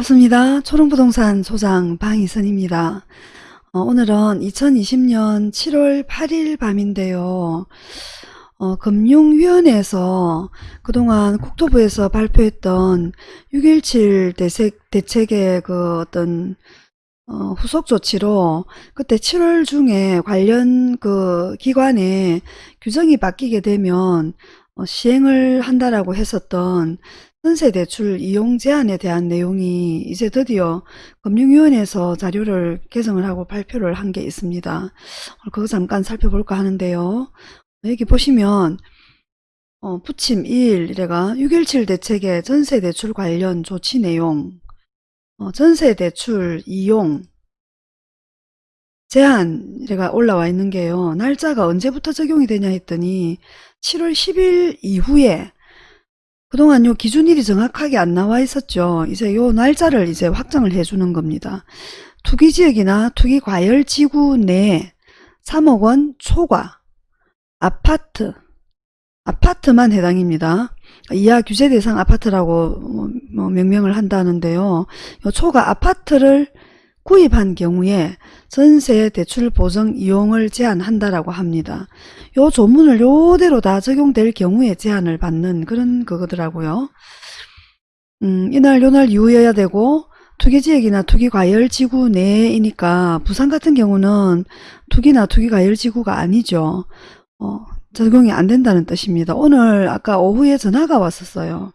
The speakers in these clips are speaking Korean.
반갑습니다. 초롱부동산 소장 방희선입니다. 어, 오늘은 2020년 7월 8일 밤인데요. 어, 금융위원회에서 그동안 국토부에서 발표했던 6.17 대책, 대책의 그 어떤 어, 후속 조치로 그때 7월 중에 관련 그 기관에 규정이 바뀌게 되면 어, 시행을 한다라고 했었던 전세대출 이용 제한에 대한 내용이 이제 드디어 금융위원회에서 자료를 개정을 하고 발표를 한 게 있습니다. 그거 잠깐 살펴볼까 하는데요. 여기 보시면 어, 부침 1 이래가 6.17 대책의 전세대출 관련 조치 내용 어, 전세대출 이용 제한 이래가 올라와 있는 게요. 날짜가 언제부터 적용이 되냐 했더니 7월 10일 이후에 그동안 요 기준일이 정확하게 안 나와 있었죠. 이제 요 날짜를 이제 확정을 해주는 겁니다. 투기지역이나 투기과열지구 내에 3억 원 초과 아파트 아파트만 해당입니다. 이하 규제 대상 아파트라고 뭐, 뭐 명명을 한다는데요. 요 초과 아파트를 구입한 경우에 전세 대출 보증 이용을 제한한다라고 합니다. 요 조문을 요대로 다 적용될 경우에 제한을 받는 그런 그거더라고요. 음, 이날 요날 이후여야 되고 투기지역이나 투기과열지구 내이니까 부산 같은 경우는 투기나 투기과열지구가 아니죠. 어, 적용이 안 된다는 뜻입니다. 오늘 아까 오후에 전화가 왔었어요.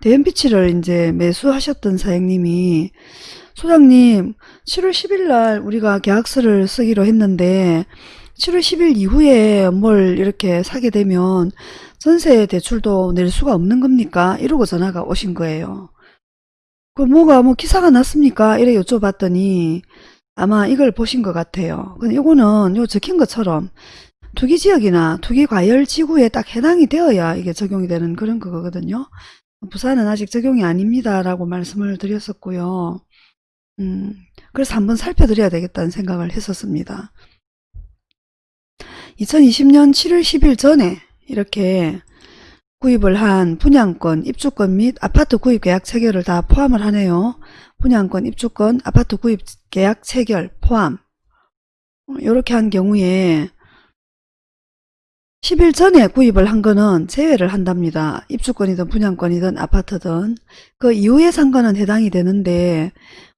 대연비치를 이제 매수하셨던 사장님이 소장님 7월 10일 날 우리가 계약서를 쓰기로 했는데 7월 10일 이후에 뭘 이렇게 사게 되면 전세 대출도 낼 수가 없는 겁니까? 이러고 전화가 오신 거예요. 그 뭐가 뭐 기사가 났습니까? 이래 여쭤봤더니 아마 이걸 보신 것 같아요. 근데 이거는 요 적힌 것처럼 투기지역이나 투기과열지구에 딱 해당이 되어야 이게 적용이 되는 그런 거거든요. 부산은 아직 적용이 아닙니다. 라고 말씀을 드렸었고요. 음, 그래서 한번 살펴드려야 되겠다는 생각을 했었습니다. 2020년 7월 10일 전에 이렇게 구입을 한 분양권, 입주권 및 아파트 구입 계약 체결을 다 포함을 하네요. 분양권, 입주권, 아파트 구입 계약 체결 포함. 이렇게 한 경우에 10일 전에 구입을 한 거는 제외를 한답니다. 입주권이든 분양권이든 아파트든 그 이후에 산 거는 해당이 되는데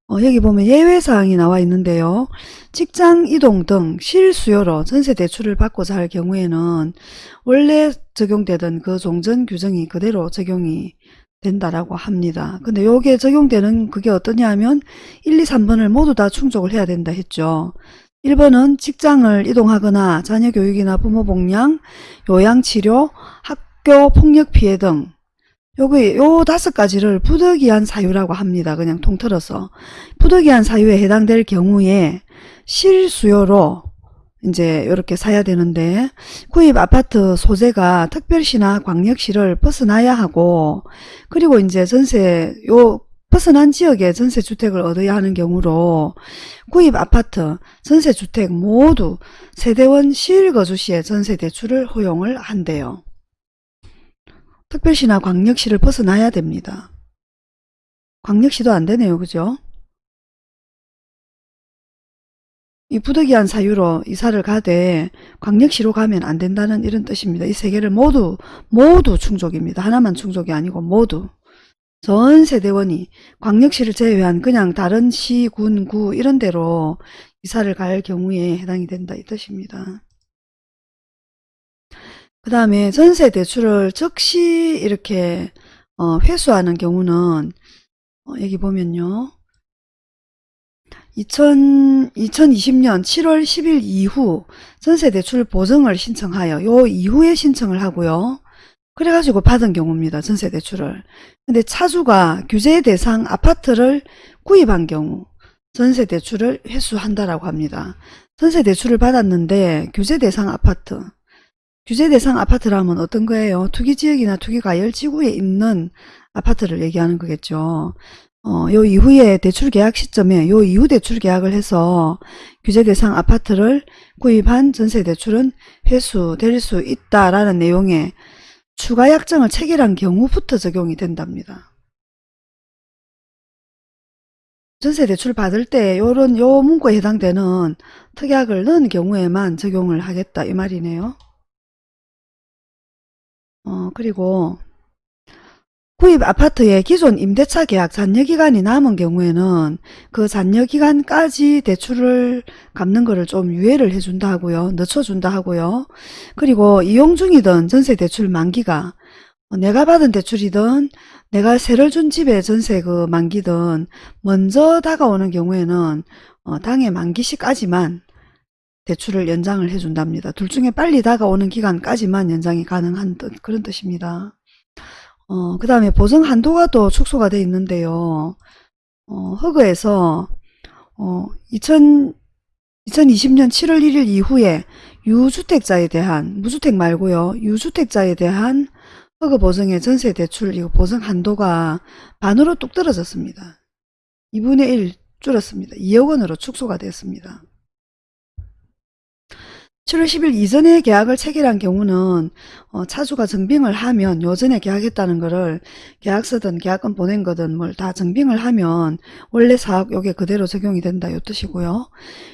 어, 여기 보면 예외사항이 나와 있는데요. 직장 이동 등 실수요로 전세 대출을 받고자 할 경우에는 원래 적용되던 그 종전 규정이 그대로 적용이 된다라고 합니다. 근데 요게 적용되는 그게 어떠냐 하면 1, 2, 3번을 모두 다 충족을 해야 된다 했죠. 1번은 직장을 이동하거나 자녀 교육이나 부모 복양, 요양치료, 학교 폭력 피해 등 요거 요 다섯 가지를 부득이한 사유라고 합니다. 그냥 통틀어서 부득이한 사유에 해당될 경우에 실수요로 이제 이렇게 사야 되는데 구입 아파트 소재가 특별시나 광역시를 벗어나야 하고 그리고 이제 전세 요 벗어난 지역에 전세주택을 얻어야 하는 경우로 구입 아파트, 전세주택 모두 세대원 실거주 시에 전세대출을 허용을 한대요. 특별시나 광역시를 벗어나야 됩니다. 광역시도 안 되네요. 그죠? 이 부득이한 사유로 이사를 가되 광역시로 가면 안 된다는 이런 뜻입니다. 이 세 개를 모두 모두 충족입니다. 하나만 충족이 아니고 모두 전 세대원이 광역시를 제외한 그냥 다른 시, 군, 구 이런 데로 이사를 갈 경우에 해당이 된다 이 뜻입니다. 그 다음에 전세 대출을 즉시 이렇게 어, 회수하는 경우는 어, 여기 보면요. 2000, 2020년 7월 10일 이후 전세 대출 보증을 신청하여 요 이후에 신청을 하고요. 그래가지고 받은 경우입니다. 전세대출을. 근데 차주가 규제 대상 아파트를 구입한 경우 전세대출을 회수한다라고 합니다. 전세대출을 받았는데 규제 대상 아파트 규제 대상 아파트라면 어떤 거예요? 투기지역이나 투기과열지구에 있는 아파트를 얘기하는 거겠죠. 어, 요 이후에 대출 계약 시점에 요 이후 대출 계약을 해서 규제 대상 아파트를 구입한 전세 대출은 회수될 수 있다라는 내용의 추가 약정을 체결한 경우부터 적용이 된답니다. 전세 대출 받을 때 요런 요 문구에 해당되는 특약을 넣은 경우에만 적용을 하겠다 이 말이네요. 어 그리고 구입 아파트의 기존 임대차 계약 잔여기간이 남은 경우에는 그 잔여기간까지 대출을 갚는 거를 좀 유예를 해준다 하고요. 늦춰준다 하고요. 그리고 이용 중이던 전세 대출 만기가 어, 내가 받은 대출이든 내가 세를 준 집의 전세 그 만기든 먼저 다가오는 경우에는 어, 당해 만기 시까지만 대출을 연장을 해준답니다. 둘 중에 빨리 다가오는 기간까지만 연장이 가능한 뜻, 그런 뜻입니다. 어, 그 다음에 보증 한도가 또 축소가 돼 있는데요. 어, 허그에서 어, 2000, 2020년 7월 1일 이후에 유주택자에 대한 무주택 말고요. 유주택자에 대한 허그 보증의 전세 대출 이거 보증 한도가 반으로 뚝 떨어졌습니다. 2분의 1 줄었습니다. 2억 원으로 축소가 됐습니다. 7월 10일 이전에 계약을 체결한 경우는 어, 차주가 증빙을 하면 요전에 계약했다는 거를 계약서든 계약금 보낸 거든 뭘 다 증빙을 하면 원래 사업 요게 그대로 적용이 된다 요 뜻이고요.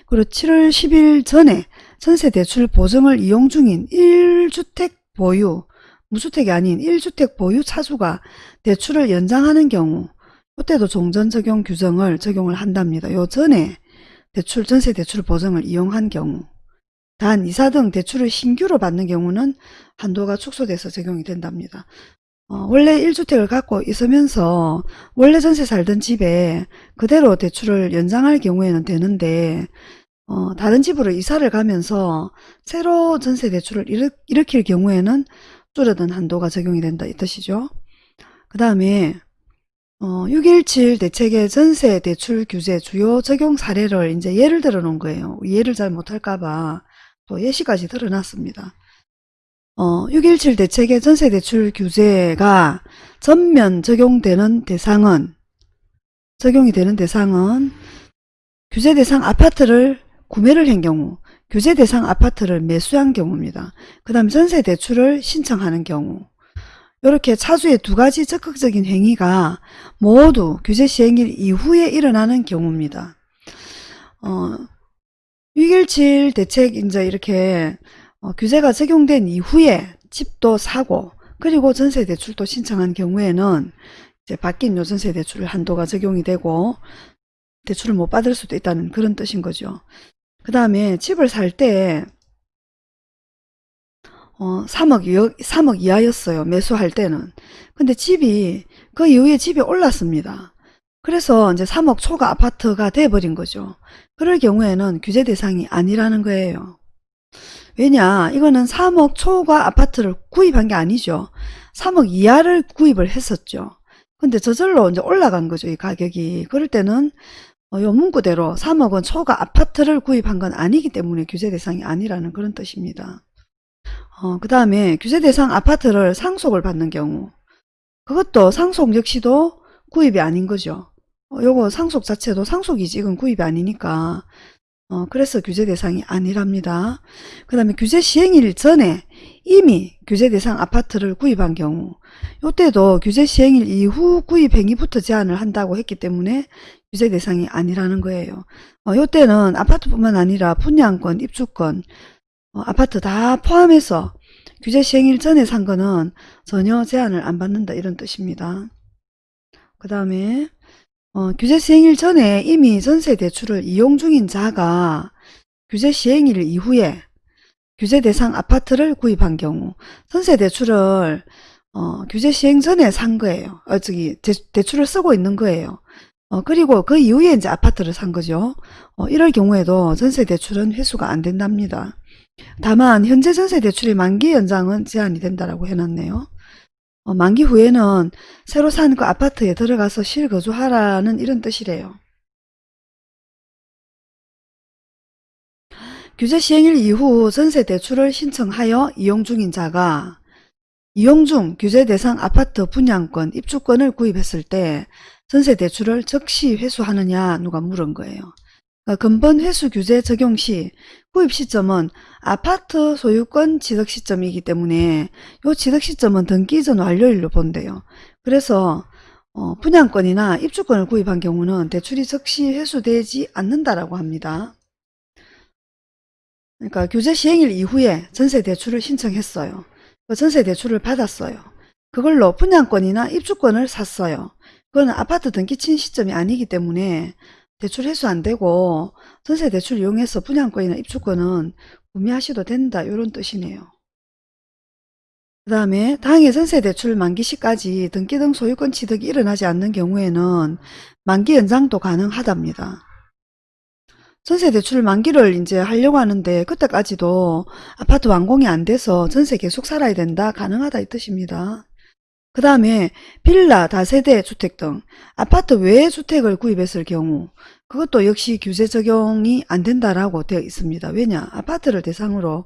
그리고 7월 10일 전에 전세 대출 보증을 이용 중인 1주택 보유 무주택이 아닌 1주택 보유 차주가 대출을 연장하는 경우 이때도 종전 적용 규정을 적용을 한답니다. 요 전에 대출 전세 대출 보증을 이용한 경우 단 이사 등 대출을 신규로 받는 경우는 한도가 축소돼서 적용이 된답니다. 어, 원래 1주택을 갖고 있으면서 원래 전세 살던 집에 그대로 대출을 연장할 경우에는 되는데 어, 다른 집으로 이사를 가면서 새로 전세 대출을 일으, 일으킬 경우에는 줄어든 한도가 적용이 된다 이 뜻이죠. 그 다음에 어, 617 대책의 전세 대출 규제 주요 적용 사례를 이제 예를 들어 놓은 거예요. 이해를 잘 못할까봐 또 예시까지 드러났습니다. 어, 617 대책의 전세 대출 규제가 전면 적용되는 대상은 적용이 되는 대상은 규제 대상 아파트를 구매를 한 경우 규제 대상 아파트를 매수한 경우입니다. 그 다음 전세 대출을 신청하는 경우 이렇게 차주의 두 가지 적극적인 행위가 모두 규제 시행일 이후에 일어나는 경우입니다. 어, 617 대책 이제 이렇게 어, 규제가 적용된 이후에 집도 사고 그리고 전세 대출도 신청한 경우에는 이제 바뀐 요전세 대출 한도가 적용이 되고 대출을 못 받을 수도 있다는 그런 뜻인 거죠. 그 다음에 집을 살때 어, 3억, 2억, 3억 이하였어요. 매수할 때는. 근데 집이 그 이후에 집이 올랐습니다. 그래서 이제 3억 초과 아파트가 돼버린 거죠. 그럴 경우에는 규제 대상이 아니라는 거예요. 왜냐 이거는 3억 초과 아파트를 구입한 게 아니죠. 3억 이하를 구입을 했었죠. 근데 저절로 이제 올라간 거죠. 이 가격이. 그럴 때는 어, 요 문구대로 3억원 초과 아파트를 구입한 건 아니기 때문에 규제 대상이 아니라는 그런 뜻입니다. 어, 그 다음에 규제 대상 아파트를 상속을 받는 경우 그것도 상속 역시도 구입이 아닌 거죠. 어, 요거 상속 자체도 상속이지 이건 구입이 아니니까 어, 그래서 규제 대상이 아니랍니다. 그 다음에 규제 시행일 전에 이미 규제 대상 아파트를 구입한 경우 이때도 규제 시행일 이후 구입 행위부터 제한을 한다고 했기 때문에 규제 대상이 아니라는 거예요. 어, 이때는 아파트뿐만 아니라 분양권, 입주권, 어, 아파트 다 포함해서 규제 시행일 전에 산 거는 전혀 제한을 안 받는다 이런 뜻입니다. 그 다음에 어, 규제 시행일 전에 이미 전세 대출을 이용 중인 자가 규제 시행일 이후에 규제 대상 아파트를 구입한 경우 전세 대출을 어, 규제 시행 전에 산 거예요. 어, 저기 대, 출을 쓰고 있는 거예요. 어, 그리고 그 이후에 이제 아파트를 산 거죠. 어, 이럴 경우에도 전세 대출은 회수가 안 된답니다. 다만 현재 전세 대출의 만기 연장은 제한이 된다라고 해놨네요. 어, 만기 후에는 새로 산 그 아파트에 들어가서 실거주하라는 이런 뜻이래요. 규제 시행일 이후 전세 대출을 신청하여 이용 중인 자가 이용 중 규제 대상 아파트 분양권, 입주권을 구입했을 때 전세 대출을 즉시 회수하느냐 누가 물은 거예요. 그러니까 근본 회수 규제 적용 시 구입 시점은 아파트 소유권 취득 시점이기 때문에 이 취득 시점은 등기 전 완료일로 본대요. 그래서 어, 분양권이나 입주권을 구입한 경우는 대출이 즉시 회수되지 않는다라고 합니다. 그러니까 규제 시행일 이후에 전세 대출을 신청했어요. 그 전세 대출을 받았어요. 그걸로 분양권이나 입주권을 샀어요. 그거는 아파트 등기 친 시점이 아니기 때문에 대출 회수 안 되고 전세 대출 이용해서 분양권이나 입주권은 구매하셔도 된다 이런 뜻이네요. 그 다음에 당해 전세 대출 만기 시까지 등기 등 소유권 취득이 일어나지 않는 경우에는 만기 연장도 가능하답니다. 전세 대출 만기를 이제 하려고 하는데 그때까지도 아파트 완공이 안 돼서 전세 계속 살아야 된다 가능하다 이 뜻입니다. 그 다음에 빌라, 다세대 주택 등 아파트 외의 주택을 구입했을 경우 그것도 역시 규제 적용이 안 된다라고 되어 있습니다. 왜냐? 아파트를 대상으로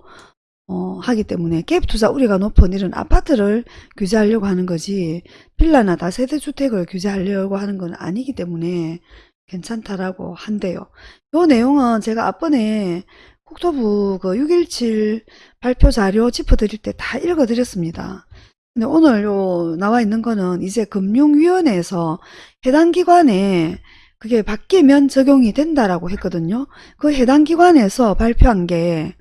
어, 하기 때문에 갭 투자 우려가 높은 이런 아파트를 규제하려고 하는 거지 빌라나 다세대 주택을 규제하려고 하는 건 아니기 때문에 괜찮다라고 한대요. 요 내용은 제가 앞번에 국토부 그 617 발표 자료 짚어드릴 때 다 읽어드렸습니다. 근데 오늘 요 나와 있는 거는 이제 금융위원회에서 해당 기관에 그게 바뀌면 적용이 된다라고 했거든요. 그 해당 기관에서 발표한 게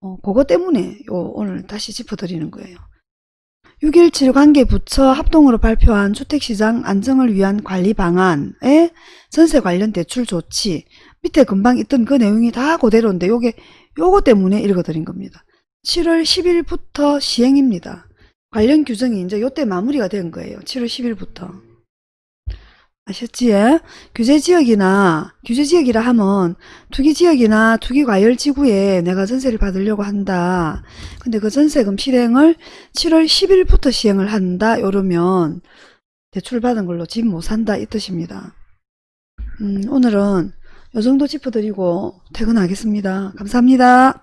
어, 그거 때문에 요 오늘 다시 짚어드리는 거예요. 6.17 관계 부처 합동으로 발표한 주택시장 안정을 위한 관리 방안에 전세 관련 대출 조치 밑에 금방 있던 그 내용이 다 그대로인데 요게 요거 때문에 읽어드린 겁니다. 7월 10일부터 시행입니다. 관련 규정이 이제 요때 마무리가 된 거예요. 7월 10일부터. 아셨지? 규제지역이나 규제지역이라 하면 투기지역이나 투기과열지구에 내가 전세를 받으려고 한다. 근데 그 전세금 실행을 7월 10일부터 시행을 한다. 이러면 대출 받은 걸로 집 못 산다 이 뜻입니다. 음, 오늘은 요 정도 짚어드리고 퇴근하겠습니다. 감사합니다.